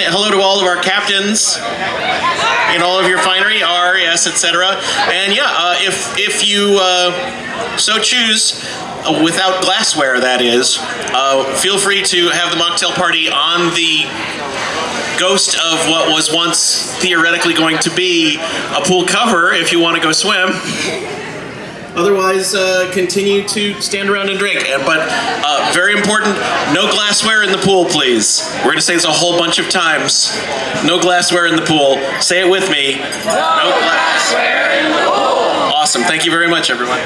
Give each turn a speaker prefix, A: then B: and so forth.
A: hello to all of our captains in all of your finery, R, S, etc. And yeah, uh, if if you uh, so choose, uh, without glassware, that is, uh, feel free to have the mocktail party on the ghost of what was once theoretically going to be a pool cover if you want to go swim. Otherwise, uh, continue to stand around and drink. But uh, very important, no glassware in the pool, please. We're going to say this a whole bunch of times. No glassware in the pool. Say it with me. No glassware in the pool. Awesome. Thank you very much, everyone.